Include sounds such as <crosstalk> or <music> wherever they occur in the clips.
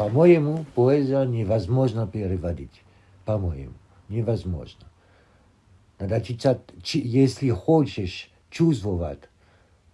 По-моему, поэзия невозможно переводить. По-моему, невозможно. Надо читать, если хочешь чувствовать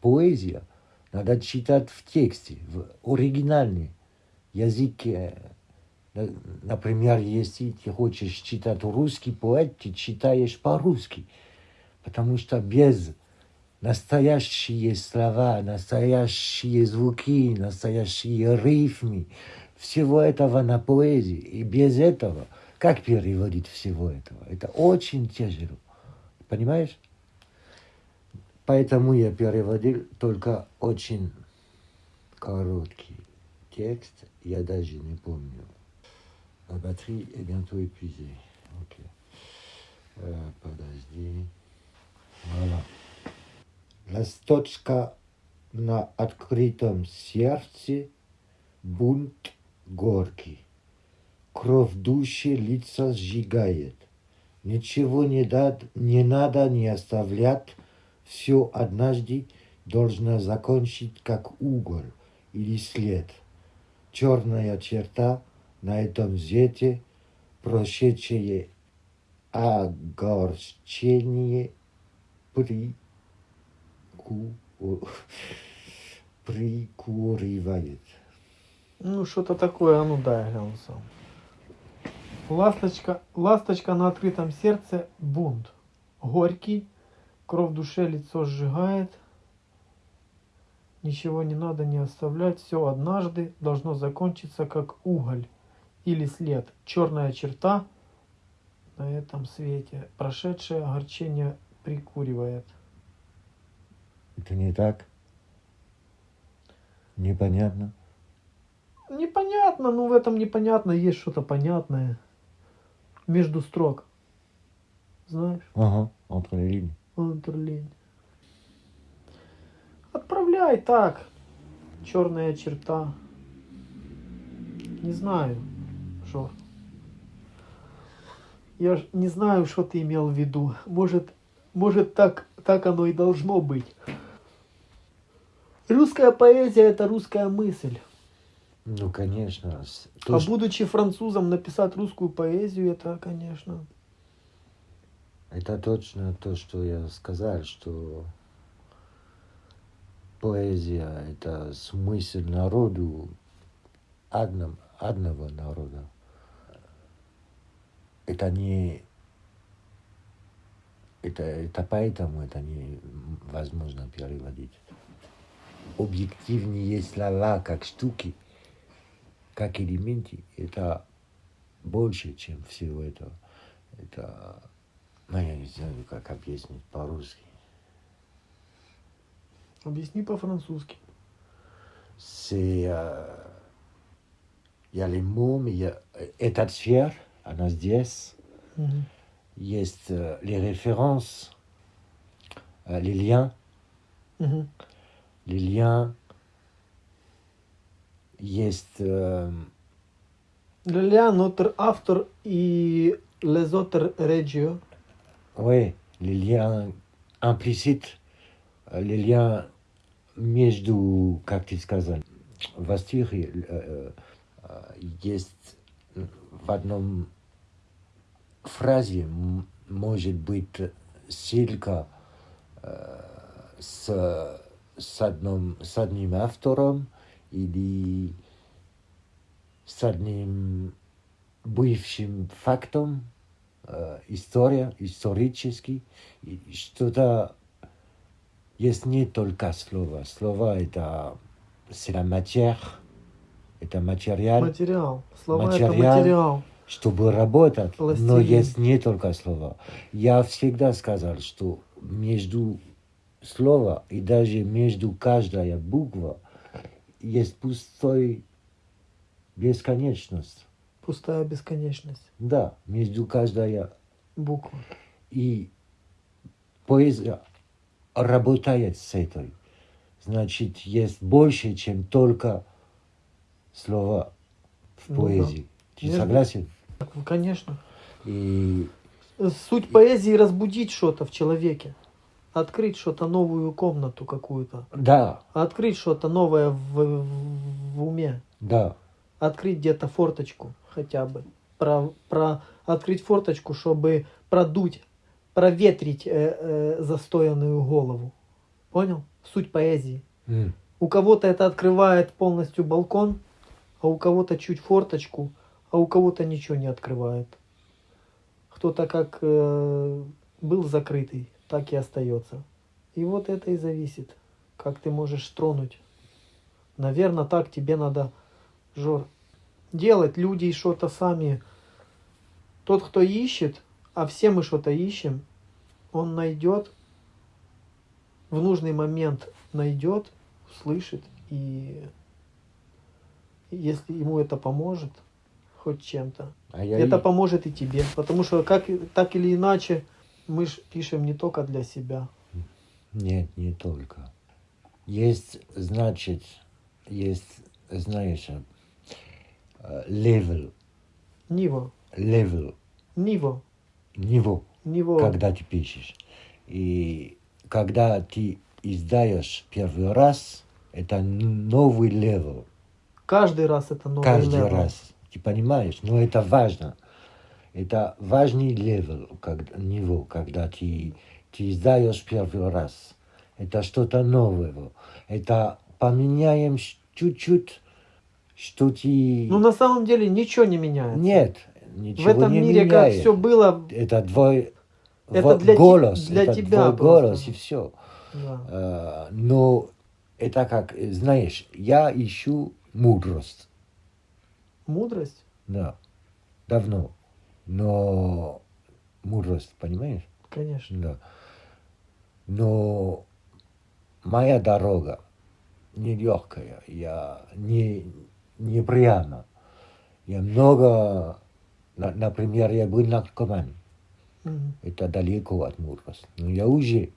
поэзию, надо читать в тексте, в оригинальном языке. Например, если ты хочешь читать русский поэт, ты читаешь по-русски. Потому что без настоящие слова, настоящие звуки, настоящие рифмы, всего этого на поэзии. И без этого, как переводить всего этого? Это очень тяжело. Понимаешь? Поэтому я переводил только очень короткий текст. Я даже не помню. La batterie est bientôt épuisée. Ok. Euh, подожди. Voilà. Ласточка на открытом сердце, бунт горький. Кровь души лица сжигает. Ничего не, дад, не надо не оставлять, все однажды должно закончить, как уголь или след. Черная черта на этом свете, прошедшее огорчение при прику... <laughs> прикуривает. Ну, что-то такое, а ну дай, гляну сам. Ласточка, ласточка на открытом сердце, бунт. Горький, кровь в душе, лицо сжигает. Ничего не надо не оставлять, все однажды должно закончиться как уголь или след. Черная черта на этом свете, прошедшее огорчение прикуривает. Это не так? Непонятно? Непонятно, но в этом непонятно есть что-то понятное. Между строк. Знаешь? Ага. Entre lignes. Отправляй так. Черная черта. Не знаю, что. Я ж не знаю, что ты имел в виду. Может, может так, так оно и должно быть. Русская поэзия – это русская мысль. Ну, конечно. То, а что... будучи французом, написать русскую поэзию, это, конечно... Это точно то, что я сказал, что поэзия – это смысл народу, одном, одного народа. Это не... Это, это поэтому это невозможно переводить объективнее слова как штуки, как элементы, это больше, чем всего этого. Это, ну, я не знаю, как объяснить по-русски. Объясни по-французски. C'est... Euh, il y a les mots, mais il y a état de sphère, она здесь. Mm -hmm. Есть euh, les références, euh, les liens. Mm -hmm les liens. Есть... Э... Notre автор и autres régions. Oui, les liens implicites, les liens между, как ты сказал, в стихе э, есть в одном фразе может быть ссылка э, с с одним, с одним автором или с одним бывшим фактом, э, история, исторический, что-то есть не только слова. Слова это la matière, это материал. Материал. Слова материал, это материал. Чтобы работать, Пластилин. но есть не только слова. Я всегда сказал, что между слова и даже между каждая буква есть пустой бесконечность. Пустая бесконечность. Да, между каждая буква. И поэзия работает с этой. Значит, есть больше, чем только слова в ну, поэзии. Да. Ты Между... согласен? Конечно. И... Суть поэзии разбудить что-то в человеке открыть что-то новую комнату какую-то. Да. Открыть что-то новое в, в, в уме. Да. открыть где-то форточку хотя бы. Про, про открыть форточку, чтобы продуть, проветрить э, э, застоянную голову. Понял? Суть поэзии. М. У кого-то это открывает полностью балкон, а у кого-то чуть форточку, а у кого-то ничего не открывает. Кто-то как э, был закрытый, так и остается. И вот это и зависит, как ты можешь тронуть. Наверное, так тебе надо, Жор, делать. Люди что-то сами. Тот, кто ищет, а все мы что-то ищем, он найдет, в нужный момент найдет, услышит, и если ему это поможет, хоть чем-то, А я это и- поможет и тебе. Потому что как, так или иначе мы ж пишем не только для себя. Нет, не только. Есть, значит, есть, знаешь, э, level, Ниво, level, Ниво, niveau, Ниво. когда ты пишешь. И когда ты издаешь первый раз, это новый level. Каждый раз это новый Каждый level. раз. Ты понимаешь? Но это важно. Это важный level, когда, него, когда ты, ты издаешь первый раз. Это что-то новое. Это поменяем чуть-чуть, что ты... Ну на самом деле ничего не меняется. Нет, В ничего этом не мире меняет. как все было. Это твой Это для голос, для это тебя твой голос и все. Да. Э, но это как, знаешь, я ищу мудрость. Мудрость? Да, давно. Но мудрость, понимаешь? Конечно. Да. Но моя дорога нелегкая, я не, не прямо. Я много, на- например, я был наркоман. Мгм. Это далеко от мудрости. Но я уже,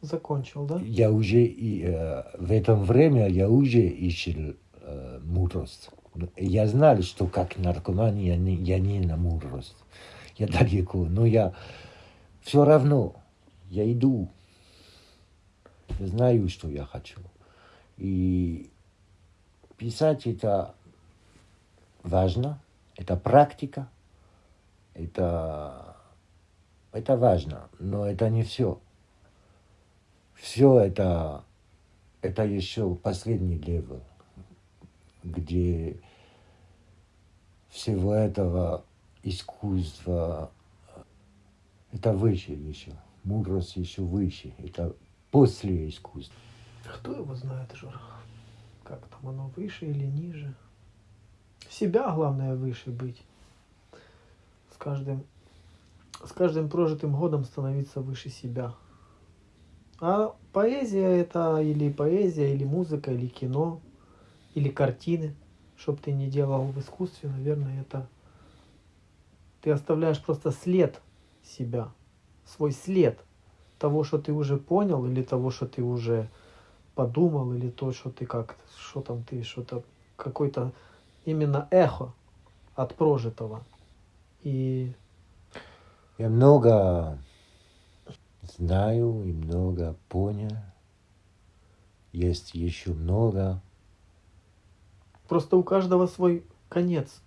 Закончил, да? я уже и, э, в этом время я уже ищу э, мудрость. Я знал, что как наркоман я не, я не на мудрость. Я далеко, но я все равно, я иду. Я знаю, что я хочу. И писать это важно, это практика, это, это важно, но это не все. Все это, это еще последний level, где всего этого искусства, это выше еще, мудрость еще выше, это после искусства. Кто его знает, Жора? Как там оно, выше или ниже? Себя, главное, выше быть. С каждым, с каждым прожитым годом становиться выше себя. А поэзия это или поэзия, или музыка, или кино, или картины. Чтоб ты не делал в искусстве, наверное, это... Ты оставляешь просто след себя, свой след того, что ты уже понял, или того, что ты уже подумал, или то, что ты как, что там ты, что-то, какой-то именно эхо от прожитого. И Я много знаю и много понял. Есть еще много. Просто у каждого свой конец.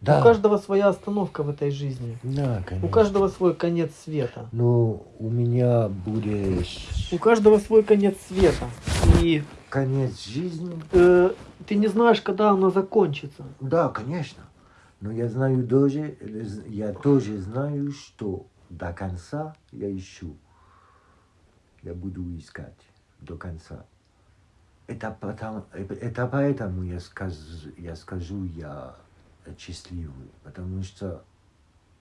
Да, У каждого своя остановка в этой жизни. да, У конечно. каждого свой конец света. Но у меня будет У каждого свой конец света. И конец жизни. э, ты не знаешь, когда оно закончится. Да, конечно. Но я знаю тоже, я тоже знаю, что до конца я ищу. Я буду искать до конца. Это, потому, это поэтому я скажу, я скажу, я счастливый. Потому что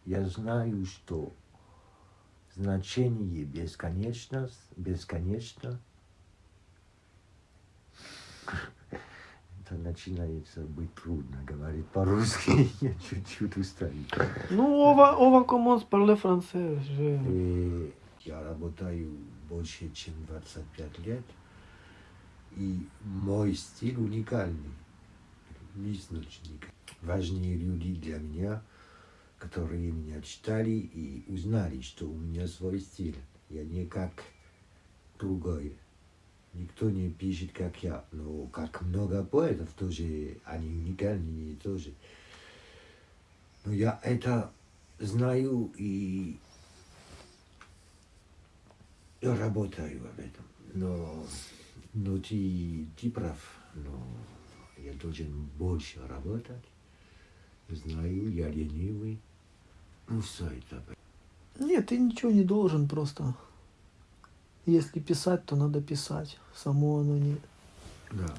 я знаю, что значение бесконечно, бесконечно. Это начинается быть трудно говорить по-русски. <laughs> Я чуть-чуть устаю. Ну, ова, ова коммонс парле франце. же. И я работаю больше, чем 25 лет. И мой стиль уникальный. Личностник. Важные люди для меня, которые меня читали и узнали, что у меня свой стиль. Я не как другой. Никто не пишет, как я. Но как много поэтов тоже, они уникальные тоже. Но я это знаю и, и работаю в этом. Но, но ты, ты прав. Но я должен больше работать. Знаю, я ленивый. Ну, все это. Нет, ты ничего не должен просто. Если писать, то надо писать. Само оно не... Да.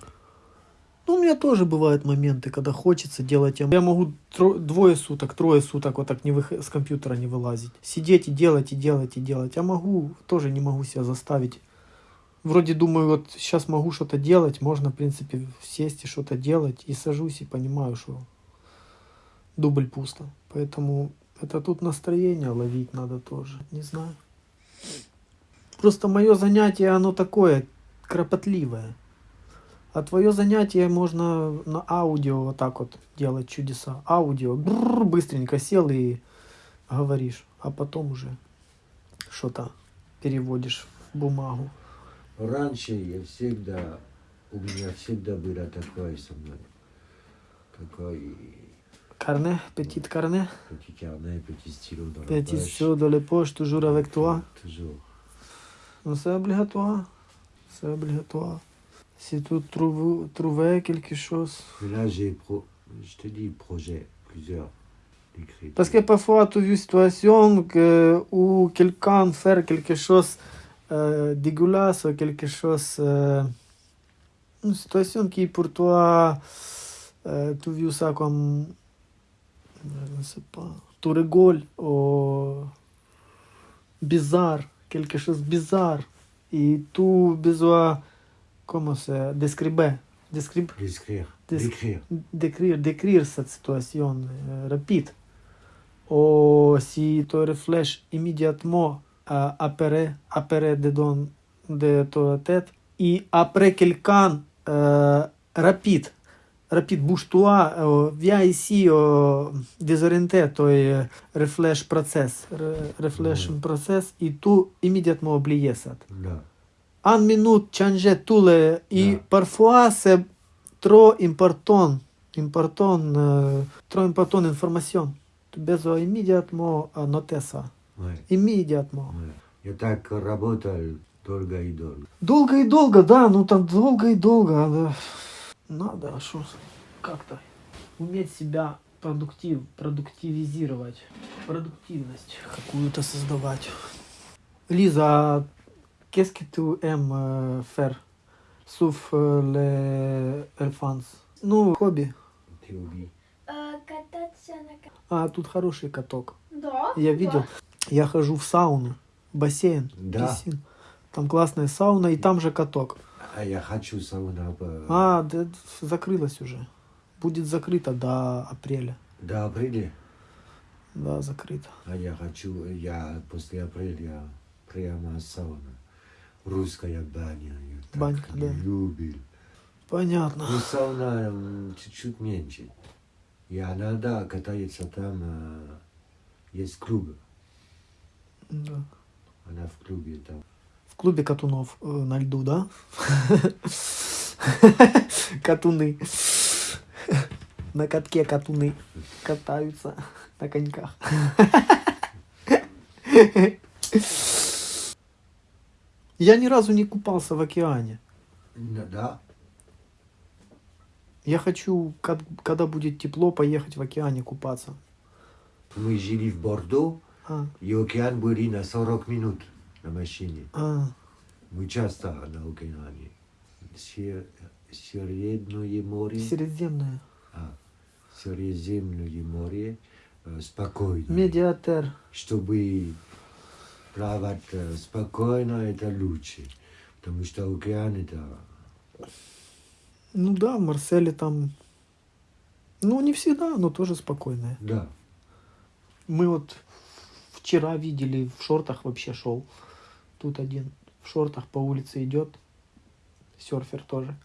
Ну, у меня тоже бывают моменты, когда хочется делать. Я могу тро- двое суток, трое суток вот так не вых- с компьютера не вылазить. Сидеть и делать, и делать, и делать. Я могу, тоже не могу себя заставить. Вроде думаю, вот сейчас могу что-то делать, можно, в принципе, сесть и что-то делать. И сажусь и понимаю, что дубль пусто. Поэтому это тут настроение ловить надо тоже. Не знаю. Просто мое занятие, оно такое кропотливое. А твое занятие можно на аудио вот так вот делать чудеса. Аудио. Бррр, быстренько сел и говоришь. А потом уже что-то переводишь в бумагу. Раньше я всегда, у меня всегда было такое со мной. Такой Carnet, petit carnet, petit carnet, petit stylo dans la petit poche. stylo dans les poches, toujours avec toi. Toujours. Non, c'est obligatoire. C'est obligatoire. Si tu trouves, trouvais quelque chose. Mais là, j'ai pro... je te dis projet, plusieurs d'écrire. Parce que parfois, tu as vu une situation que, où quelqu'un fait quelque chose euh, dégueulasse quelque chose. euh, une situation qui pour toi, euh, tu vu ça comme. Je ne sais pas. Tu rigoles ou. bizarre, quelque chose de bizarre. Et tu besoin. Comment c'est Décrire. Décrire D'écrire. Des- D'écrire. décrire, décrire cette situation euh, rapide. Ou si tu réfléchis immédiatement euh, de euh, rapide, rapide, bouge-toi, euh, viens ici, euh, désorienté, tu euh, réfléchis process, ré- réfléchis Mhm. process, et tu immédiatement oublies ça. Là. En minute, changer tout le... Et Да. parfois, c'est trop important, important, euh, trop important information. Tu as besoin immédiatement Ouais. Имmédiatement. ouais. Я так работал долго и долго. Долго и долго, да, ну там долго и долго. да. Надо, а шо, как-то уметь себя продуктив, продуктивизировать, продуктивность какую-то создавать. Лиза, qu'est-ce que tu aimes euh, faire sauf les enfants? Ну, хобби. Ты убий. Э, кататься на А, тут хороший каток. Да? Я видел. Я хожу в сауну, бассейн, Да. писин. Там классная сауна, и там же каток. А я хочу сауна. по- А, да, закрылась уже. Будет закрыто до апреля. До апреля. Да, закрыто. А я хочу, я после апреля прямо сауна. Русская баня. Я так Банька, да. любил. Понятно. Ну, сауна чуть-чуть меньше. И она, да, катается там. а, Есть клуб. Да. Она в клубе там. В клубе катунов э, на льду, да? <laughs> Катуны. На катке катуны катаются на коньках. <laughs> Я ни разу не купался в океане. Ну, Да, Я хочу, когда будет тепло, поехать в океане купаться. мы жили в Бордо, А, и океан были на 40 минут на машине. а, Мы часто на океане. Сер- Средное море, Средиземное. а, Средиземное море э, спокойно. Медиатер. Чтобы плавать э, спокойно, это лучше. Потому что океан это... Ну да, в Марселе там... Ну, не всегда, но тоже спокойное. Да. Мы вот вчера видели, в шортах вообще шел. Тут один в шортах по улице идет. Серфер тоже.